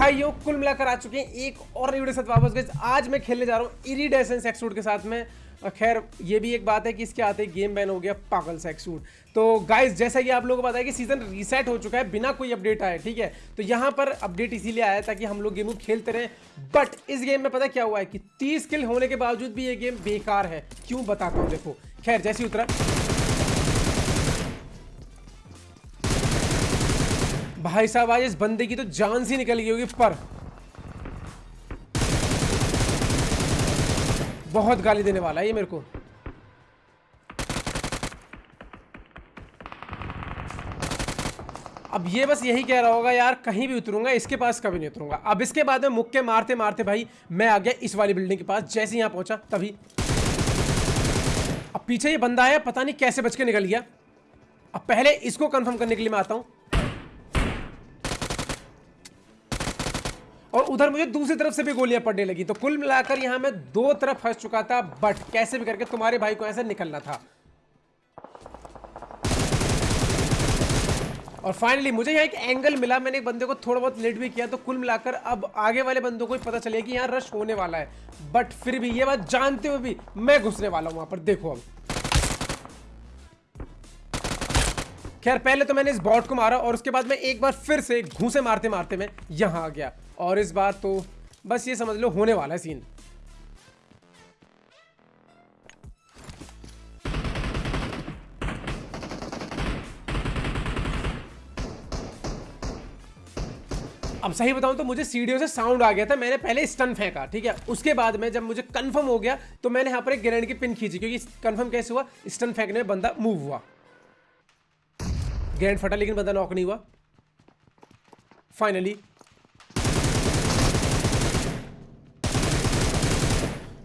भाइयों, कुल मिलाकर आ चुके हैं एक और वीडियो साथ वापस गए आज मैं खेलने जा रहा हूँ इरीडेसेंस एक्सूट के साथ में। खैर, ये भी एक बात है कि इसके आते गेम बैन हो गया पागल सा एक्सूट तो गाइस जैसा कि आप लोगों को पता है कि सीज़न रीसेट हो चुका है बिना कोई अपडेट आए, ठीक है? तो यहाँ पर अपडेट इसीलिए आया ताकि हम लोग गेम को खेलते रहे। बट इस गेम में पता क्या हुआ है कि तीस किल होने के बावजूद भी ये गेम बेकार है। क्यों बताता हूँ, देखो। खैर, जैसी उतरा। भाई साहब, आज इस बंदे की तो जान सी निकल गई होगी पर। बहुत गाली देने वाला है ये मेरे को। अब ये बस यही कह रहा होगा, यार, कहीं भी उतरूँगा, इसके पास कभी नहीं उतरूँगा। अब इसके बाद में मुक्के मारते मारते भाई, मैं आ गया इस वाली बिल्डिंग के पास, जैसे यहाँ पहुँचा, तभी। अब पीछे ये बंदा आया, पता नहीं कैसे बच के निकल गया। अब पहले इसको कंफर्म करने के लिए मैं आता हूँ। और उधर मुझे दूसरी तरफ़ से भी गोलियाँ पड़ने लगी। तो कुल मिलाकर यहाँ मैं दो तरफ़ फंस चुका था, बट कैसे भी करके तुम्हारे भाई को ऐसे निकलना था। और फाइनली मुझे यहाँ एक एंगल मिला, मैंने एक बंदे को थोड़ा बहुत लेट भी किया तो कुल मिलाकर अब आगे वाले बंदों को ही पता चले कि यहाँ रश होने वाला है। बट फिर भी ये बात जानते हुए भी मैं घुसने वाला हूँ वहाँ पर, देखो अब। खैर, पहले तो मैंने इस बॉट को मारा और उसके बाद मैं एक बार फिर से घूसे मारते मारते मैं यहाँ आ गया। और इस बार तो बस ये समझ लो होने वाला है सीन अब सही बताऊँ तो मुझे सीढ़ियों से साउंड आ गया था, मैंने पहले स्टन फेंका, ठीक है? उसके बाद में जब मुझे कंफर्म हो गया तो मैंने यहाँ पर एक ग्रेनेड की पिन खींची, क्योंकि कंफर्म कैसे हुआ? स्टन फेंकने में बंदा मूव हुआ। ग्रेनेड फटा, लेकिन बंदा नॉक नहीं हुआ। फाइनली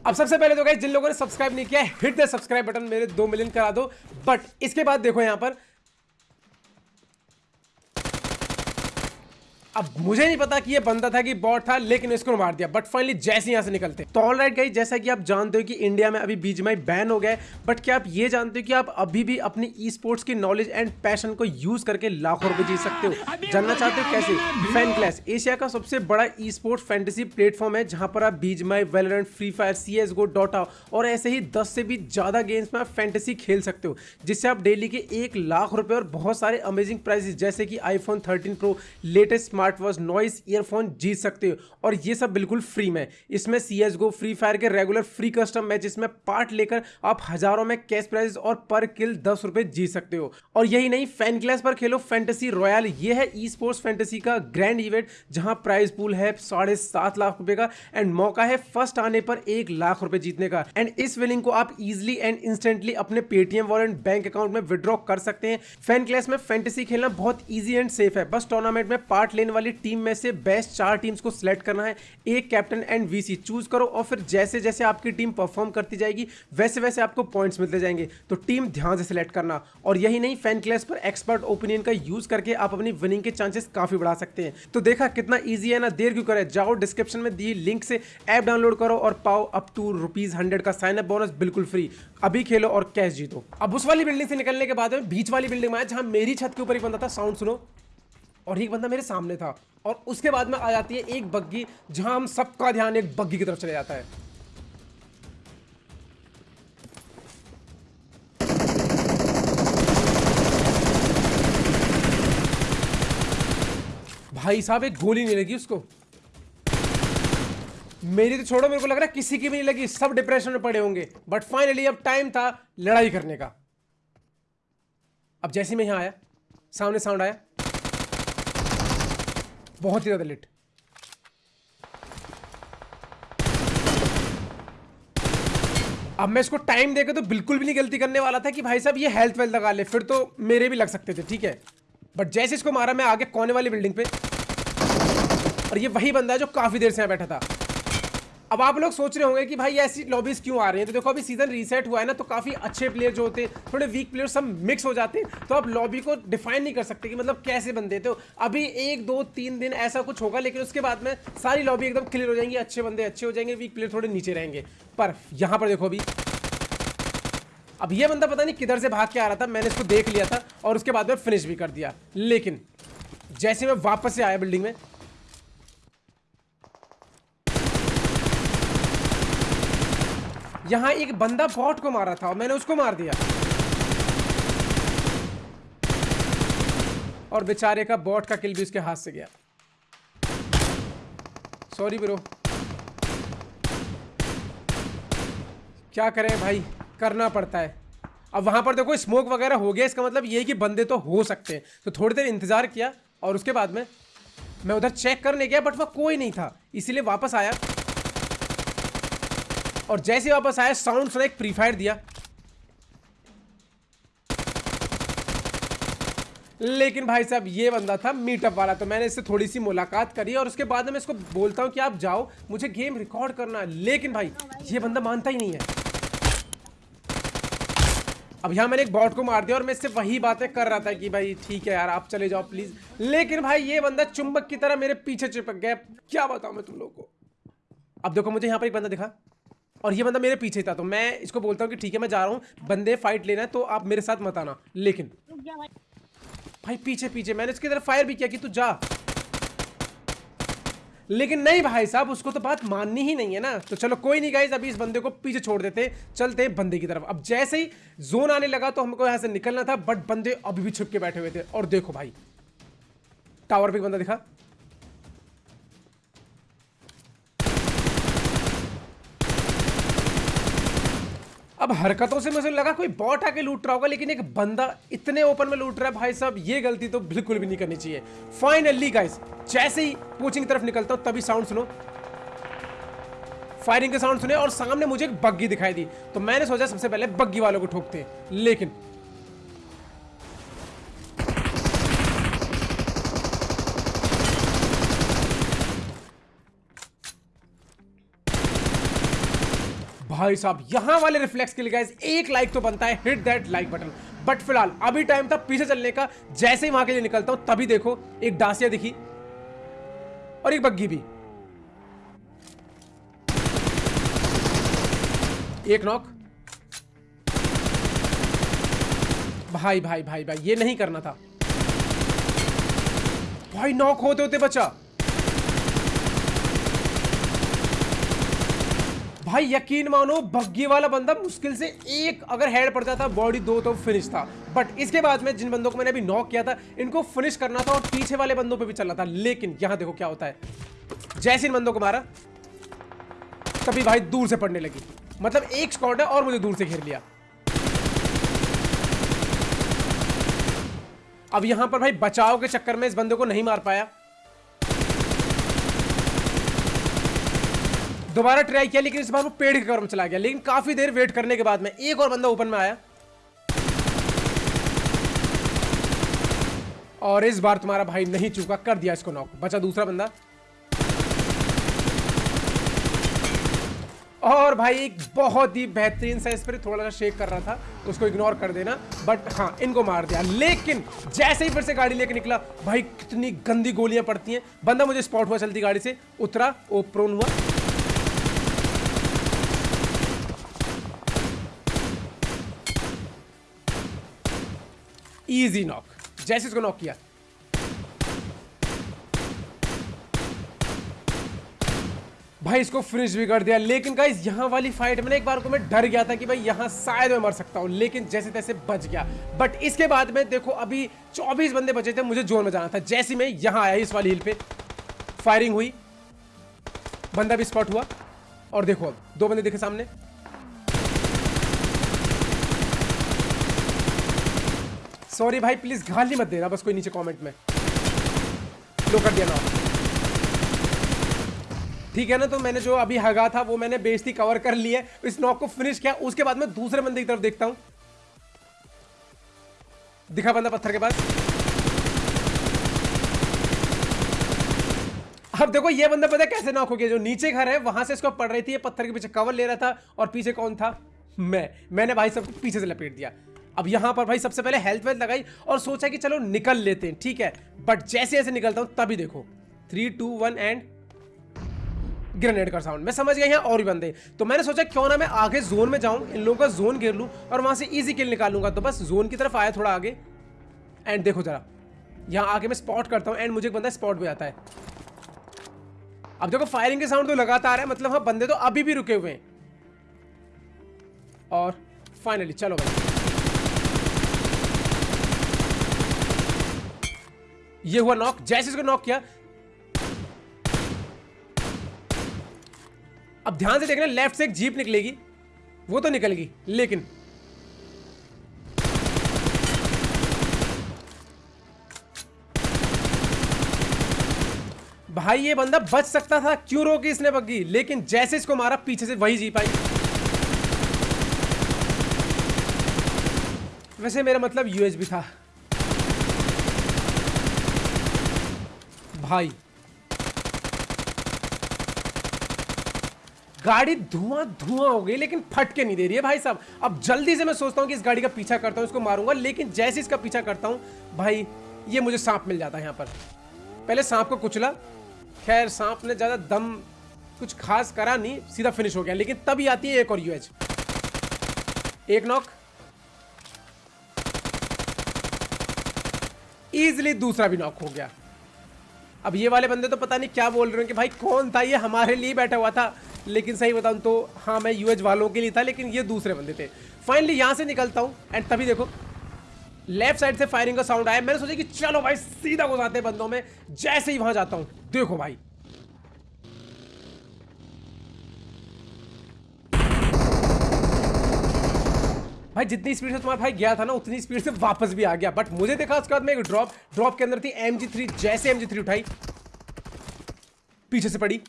अब सबसे पहले तो गाइस जिन लोगों ने सब्सक्राइब नहीं किया हिट द सब्सक्राइब बटन मेरे दो मिलियन करा दो। बट इसके बाद देखो यहाँ पर अब मुझे नहीं पता कि ये बंदा था कि बॉट था, लेकिन इसको मार दिया। बट फाइनली जैसे यहाँ से निकलते। तो ऑल राइट गाइस जैसा कि आप जानते हो कि इंडिया में अभी बीजमाई बैन हो गया बट क्या आप ये जानते हो कि आप अभी भी अपनी ई स्पोर्ट्स की नॉलेज एंड पैशन को यूज़ करके लाखों रुपए जीत सकते हो? जानना चाहते हो कैसे? फ़ैन क्लास एशिया का सबसे बड़ा ई स्पोर्ट्स फैंटेसी प्लेटफॉर्म है, जहाँ पर आप बीजमाई Valorant free fire C S go Dota और ऐसे ही दस से भी ज़्यादा गेम्स में आप फैंटेसी खेल सकते हो, जिससे आप डेली के एक लाख रुपए और बहुत सारे अमेजिंग प्राइजेस जैसे कि iPhone thirteen pro latest smart watch noise earphone जीत सकते हो। और ये सब बिल्कुल फ्री में। इसमें C S go free fire के रेगुलर फ्री कस्टम मैच इसमें पार्ट लेकर आप हज़ारों में कैश प्राइज और पर किल दस रुपए जीत सकते हो। और यही नहीं फ़ैन क्लास पर खेलो फैंटेसी रॉयल ये है ई स्पोर्ट्स फैंटेसी का ग्रैंड इवेंट जहाँ प्राइज पूल है साढ़े सात लाख रुपए का एंड मौका है फ़र्स्ट आने पर एक लाख रुपए जीतने का। एंड इस विलिंग को आप इजिली एंड इंस्टेंटली अपने पेटीएम वॉलेट बैंक अकाउंट में विड्रॉ कर सकते हैं। फ़ैन क्लास में फैंटेसी खेलना बहुत ईजी एंड सेफ़ है। बस टूर्नामेंट में पार्ट लेने वाली टीम में से बेस्ट चार टीम्स को सिलेक्ट करना है। एक कैप्टन एंड वीसी चूज़ करो और फिर जैसे जैसे आपकी टीम परफॉर्म करती जाएगी, वैसे वैसे आपको पॉइंट्स मिलते जाएँगे। तो टीम ध्यान से सिलेक्ट करना। और यही नहीं फ़ैन क्लास पर एक्सपर्ट ओपिनियन का यूज़ करके आप अपनी विनिंग के चांसेस काफ़ी बढ़ा सकते हैं। तो देखा कितना ईजी है ना, देर क्यों करे? जाओ डिस्क्रिप्शन में दी लिंक से ऐप डाउनलोड करो और पाओ अप टू रुपीज़ का साइन अप बोनस बिल्कुल फ्री अभी खेलो और कैश जीतो। अब उस वाली बिल्डिंग से निकलने के बाद बीच वाली बिल्डिंग में जहाँ मेरी छत के ऊपर एक बंदा था साउंड सुनो। और एक बंदा मेरे सामने था और उसके बाद में आ जाती है एक बग्गी, जहाँ हम सबका ध्यान एक बग्गी की तरफ़ चले जाता है। भाई साहब, एक गोली नहीं लगी उसको? मेरी तो छोड़ो, मेरे को लग रहा है किसी की भी नहीं लगी, सब डिप्रेशन में पड़े होंगे। बट फाइनली अब टाइम था लड़ाई करने का। अब जैसे मैं यहाँ आया, सामने साउंड आया। बहुत ही ज़्यादा लेट अब मैं इसको टाइम देकर तो बिल्कुल भी नहीं गलती करने वाला था कि भाई साहब ये हेल्थ वेल्थ लगा ले, फिर तो मेरे भी लग सकते थे, ठीक है? बट जैसे इसको मारा, मैं आगे कोने वाली बिल्डिंग पे? और ये वही बंदा है जो काफ़ी देर से यहाँ बैठा था। अब आप लोग सोच रहे होंगे कि भाई ऐसी लॉबीज क्यों आ रही हैं? तो देखो, अभी सीज़न रीसेट हुआ है ना तो काफ़ी अच्छे प्लेयर जो होते हैं, थोड़े वीक प्लेयर सब मिक्स हो जाते हैं। तो आप लॉबी को डिफाइन नहीं कर सकते कि मतलब कैसे बनते तो अभी एक, दो, तीन दिन ऐसा कुछ होगा, लेकिन उसके बाद में सारी लॉबी एकदम क्लियर हो जाएँगी, अच्छे बंदे अच्छे हो जाएँगे वीक प्लेयर थोड़े नीचे रहेंगे। पर यहाँ पर देखो अभी। अब ये बंदा पता नहीं किधर से भाग के आ रहा था, मैंने इसको देख लिया था और उसके बाद में फिनिश भी कर दिया। लेकिन जैसे मैं वापस से आया बिल्डिंग में यहाँ एक बंदा बॉट को मारा था और मैंने उसको मार दिया। और बेचारे का बॉट का किल भी उसके हाथ से गया। सॉरी ब्रो क्या करें भाई? करना पड़ता है। अब वहाँ पर देखो स्मोक वगैरह हो गया, इसका मतलब ये कि बंदे तो हो सकते हैं। तो थोड़ी देर इंतज़ार किया और उसके बाद में, मैं उधर चेक करने गया बट वह कोई नहीं था। इसीलिए वापस आया। और जैसे वापस आया साउंड सुना, एक प्री फायर दिया। लेकिन भाई साहब, ये बंदा था मीटअप वाला तो मैंने इससे थोड़ी सी मुलाकात करी और उसके बाद मैं इसको बोलता हूँ कि आप जाओ, मुझे गेम रिकॉर्ड करना है। लेकिन भाई, ये बंदा मानता ही नहीं है। अब यहाँ मैंने एक बॉट को मार दिया और मैं इससे वही बातें कर रहा था कि भाई, ठीक है यार, आप चले जाओ प्लीज़ लेकिन भाई, ये बंदा चुंबक की तरह मेरे पीछे चिपक गया। क्या बताऊँ मैं तुम लोग को? अब देखो, मुझे यहाँ पर एक बंदा दिखा। और ये बंदा मेरे पीछे था तो मैं इसको बोलता हूँ कि ठीक है मैं जा रहा हूँ बंदे फाइट लेना है तो आप मेरे साथ मत आना। लेकिन भाई। पीछे पीछे मैंने इसकी तरफ़ फायर भी किया कि तू जा। लेकिन नहीं भाई साहब उसको तो बात माननी ही नहीं है ना। तो चलो कोई नहीं गाइज़ अभी इस बंदे को पीछे छोड़ देते चलते हैं बंदे की तरफ़। अब जैसे ही जोन आने लगा तो हमको यहाँ से निकलना था बट बंदे अभी भी छुप के बैठे हुए थे। और देखो भाई टावर पे बंदा दिखा। अब हरकतों से मुझे लगा कोई बॉट आके लूट रहा होगा, लेकिन एक बंदा इतने ओपन में लूट रहा है, भाई साहब, ये गलती तो बिल्कुल भी नहीं करनी चाहिए। फाइनली गाइस जैसे ही कोचिंग की तरफ़ निकलता हूँ, तभी साउंड सुनो। फायरिंग के साउंड सुने और सामने मुझे एक बग्गी दिखाई दी। तो मैंने सोचा सबसे पहले बग्गी वालों को ठोकते लेकिन भाई साहब, यहाँ वाले रिफ्लेक्स के लिए एक लाइक तो बनता है hit that like button but फ़िलहाल, अभी टाइम था पीछे चलने का, जैसे ही वहाँ के लिए निकलता हूँ, तभी देखो, एक डांसिया दिखी और एक बग्गी भी. एक नॉक भाई भाई भाई भाई, ये नहीं करना था. भाई नॉक होते होते बचा. भाई, यकीन मानो, बग्गी वाला बंदा मुश्किल से एक अगर हेड पड़ता था बॉडी दो तो फिनिश था। बट इसके बाद में जिन बंदों को मैंने अभी नॉक किया था, इनको फिनिश करना था और पीछे वाले बंदों पे भी चलना था। लेकिन यहाँ देखो क्या होता है। जैसे इन बंदों को मारा, तभी भाई दूर से पड़ने लगी। मतलब एक स्कॉट है और मुझे दूर से घेर लिया। अब यहाँ पर भाई बचाव के चक्कर में इस बंदे को नहीं मार पाया। दोबारा ट्राई किया, लेकिन इस बार वो पेड़ के कवर में चला गया। लेकिन काफ़ी देर वेट करने के बाद में एक और बंदा ओपन में आया। और इस बार तुम्हारा भाई नहीं चूका, कर दिया इसको नॉक बचा दूसरा बंदा। और भाई, एक बहुत ही बेहतरीन सा इस पर थोड़ा सा शेक कर रहा था उसको इग्नोर कर देना। बट हाँ इनको मार दिया। लेकिन जैसे ही फिर से गाड़ी लेके निकला, भाई कितनी गंदी गोलियाँ पड़ती हैं। बंदा मुझे स्पॉट हुआ चलती गाड़ी से, उतरा, वो प्रोन हुआ। इजी नॉक जैसे इसको नॉक किया भाई, इसको फिनिश भी कर दिया। लेकिन गाइस यहाँ वाली फाइट में एक बार को मैं डर गया था कि भाई यहाँ शायद मैं मर सकता हूँ, लेकिन जैसे तैसे बच गया। बट इसके बाद में देखो, अभी 24 बंदे बचे थे, मुझे जोन में जाना था। जैसे मैं यहाँ आया, इस वाली हिल पे। फायरिंग हुई। बंदा भी स्पॉट हुआ। और देखो अब दो बंदे देखे सामने। सॉरी भाई प्लीज़ गाली मत देना, बस कोई नीचे कमेंट में। लो कर दिया ना। ठीक है ना तो मैंने जो अभी हगा था, वो मैंने बेजती कवर कर लिया इस नॉक को फिनिश किया, उसके बाद मैं दूसरे बंदे की तरफ़ देखता हूँ। दिखा बंदा पत्थर के पास। अब देखो, ये बंदा पता कैसे नॉक हो गया? जो नीचे घर है, वहाँ से इसको पड़ रही थी, ये पत्थर के पीछे कवर ले रहा था, और पीछे कौन था? मैं। मैंने भाई सबको पीछे से लपेट दिया। अब यहाँ पर भाई सबसे पहले हेल्थ वेल्थ लगाई और सोचा कि चलो निकल लेते हैं, ठीक है? बट जैसे जैसे निकलता हूँ, तभी देखो। Three two one and grenade का साउंड मैं समझ गया यहाँ और भी बंदे। तो मैंने सोचा क्यों ना मैं आगे जोन में जाऊँ, इन लोगों का जोन घेर लूँ और वहाँ से इजी किल निकालूँगा। तो बस जोन की तरफ़ आया थोड़ा आगे। एंड देखो जरा, यहाँ आगे मैं स्पॉट करता हूँ एंड मुझे एक बंदा स्पॉट भी आता है। अब देखो फायरिंग के साउंड तो लगातार है मतलब हाँ बंदे तो अभी भी रुके हुए हैं। और फाइनली चलो भाई। ये हुआ नॉक जैसे इसको नॉक किया। अब ध्यान से देखना लेफ़्ट से एक जीप निकलेगी। वो तो निकलेगी लेकिन भाई, ये बंदा बच सकता था, क्यों रोकी इसने बग्गी? लेकिन जैसे इसको मारा, पीछे से वही जीप आई। वैसे मेरा मतलब यूएसबी था। भाई। गाड़ी धुआँ धुआँ हो गई, लेकिन फट के नहीं दे रही है भाई साहब। अब जल्दी से मैं सोचता हूँ कि इस गाड़ी का पीछा करता हूँ, इसको मारूँगा, लेकिन जैसे इसका पीछा करता हूँ, भाई, ये मुझे सांप मिल जाता है यहाँ पर। पहले सांप को कुचला। खैर, सांप ने ज़्यादा दम कुछ खास करा नहीं, सीधा फिनिश हो गया, लेकिन तभी आती है एक और यूएच एक नॉक इजिली दूसरा भी नॉक हो गया। अब ये वाले बंदे तो पता नहीं क्या बोल रहे हैं कि भाई, कौन था ये? हमारे लिए बैठा हुआ था। लेकिन सही बताऊँ तो हाँ मैं यूएच वालों के लिए था, लेकिन ये दूसरे बंदे थे। फाइनली यहाँ से निकलता हूँ एंड तभी देखो लेफ़्ट साइड से फायरिंग का साउंड आया। मैंने सोचा कि चलो भाई, सीधा घुसाते बंदों में। जैसे ही वहाँ जाता हूँ, देखो भाई भाई, जितनी स्पीड से तुम्हारा भाई गया था ना, उतनी स्पीड से वापस भी आ गया। बट मुझे देखा उसके बाद में एक ड्रॉप ड्रॉप के अंदर थी थ्री जैसे थ्री उठाई। पीछे से पड़ी।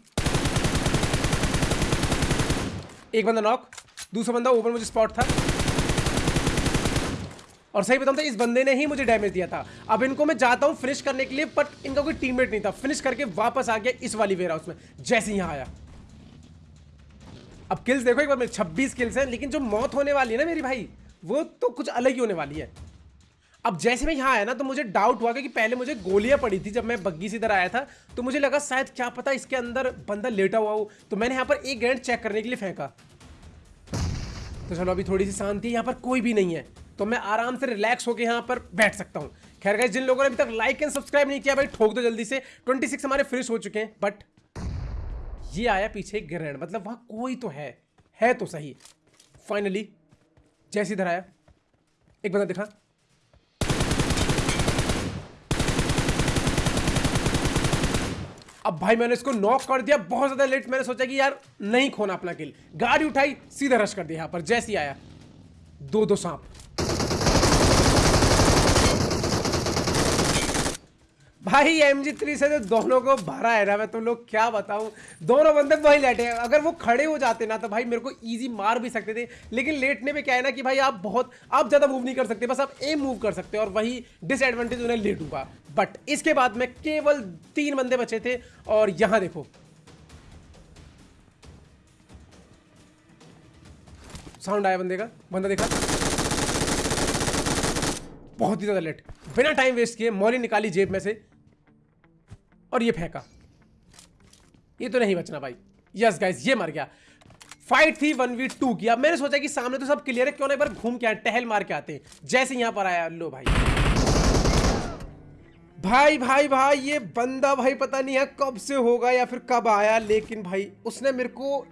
एक बंदा नॉक दूसरा बंदा ऊपर, मुझे स्पॉट था। और सही बताऊँ तो इस बंदे ने ही मुझे डैमेज दिया था। अब इनको मैं जाता हूँ फिनिश करने के लिए बट इनका कोई टीममेट नहीं था। फिनिश करके वापस आ गया इस वाली वेयर हाउस में, जैसे यहाँ आया। अब किल्स देखो, एक बार मेरे 26 किल्स हैं, लेकिन जो मौत होने वाली है ना मेरी भाई, वो तो कुछ अलग ही होने वाली है। अब जैसे मैं यहाँ आया ना तो मुझे डाउट हुआ कि पहले मुझे गोलियाँ पड़ी थी जब मैं बग्गी से इधर आया था तो मुझे लगा शायद क्या पता इसके अंदर बंदा लेटा हुआ हो तो मैंने यहाँ पर एक ग्रेनेड चेक करने के लिए फेंका। तो चलो, अभी थोड़ी सी शांति, यहाँ पर कोई भी नहीं है तो मैं आराम से रिलैक्स होकर यहाँ पर बैठ सकता हूँ। खैर गए जिन लोगों ने अभी तक लाइक एंड सब्सक्राइब नहीं किया, भाई, ठोक दो जल्दी से। 26 हमारे फिनिश हो चुके हैं बट ये आया पीछे ग्रेनेड मतलब वहाँ कोई तो है। है तो सही। फाइनली जैसे इधर आया। एक बंदा दिखा। अब भाई, मैंने इसको नॉक कर दिया। बहुत ज़्यादा लेट मैंने सोचा कि यार नहीं खोना अपना किल गाड़ी उठाई, सीधा रश कर दिया यहाँ पर। जैसे आया। दो दो सांप। भाई एम जी थ्री से तो दोनों को भरा है ना, मैं तुम लोग क्या बताऊँ? दोनों बंदे वही लेटे हैं। अगर वो खड़े हो जाते ना तो भाई मेरे को इजी मार भी सकते थे। लेकिन लेटने में क्या है ना कि भाई, आप बहुत, आप ज़्यादा मूव नहीं कर सकते, बस आप एम मूव कर सकते और वही डिसएडवांटेज उन्हें लेटूँगा बट इसके बाद में केवल तीन बंदे बचे थे और यहाँ देखो। साउंड आया बंदे का? बंदा देखा? बहुत ही ज़्यादा लेट बिना टाइम वेस्ट किए मॉली निकाली जेब में से। और ये फेंका। ये तो नहीं बचना भाई। यस गाइस ये मर गया। फाइट थी वन वी टू की। अब मैंने सोचा कि सामने तो सब क्लियर है, क्यों ना एक बार घूम के आए, टहल मार के आते जैसे यहाँ पर आया, लो भाई। भाई भाई भाई, ये बंदा भाई पता नहीं है कब से होगा या फिर कब आया, लेकिन भाई, उसने मेरे को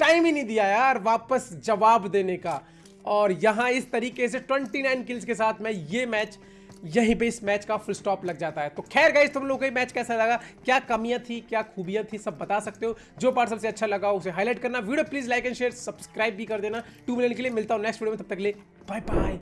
टाइम ही नहीं दिया यार वापस जवाब देने का। और यहाँ इस तरीके से 29 किल्स के साथ मैं ये मैच यहीं पे इस मैच का फुल स्टॉप लग जाता है। तो खैर गाइज़ तुम लोगों को मैच कैसा लगा? क्या कमियाँ थी? क्या खूबियाँ थी? सब बता सकते हो। जो पार्ट सबसे अच्छा लगा उसे हाईलाइट करना। Video please like and share subscribe भी कर देना। टू मिलियन के लिए मिलता हूँ नेक्स्ट वीडियो में। तब तक ले बाय बाय